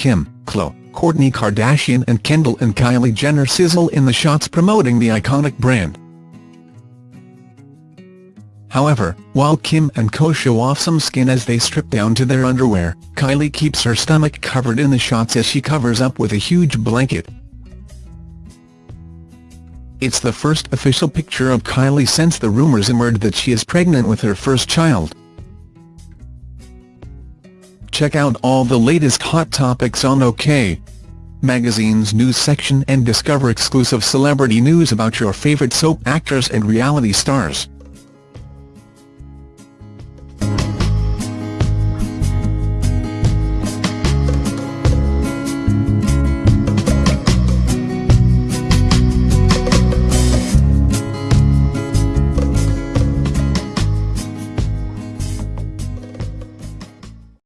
Kim, Khloe, Kourtney Kardashian and Kendall and Kylie Jenner sizzle in the shots promoting the iconic brand. However, while Kim and co show off some skin as they strip down to their underwear, Kylie keeps her stomach covered in the shots as she covers up with a huge blanket. It's the first official picture of Kylie since the rumours emerged that she is pregnant with her first child. Check out all the latest hot topics on OK! Magazine's news section and discover exclusive celebrity news about your favorite soap actors and reality stars.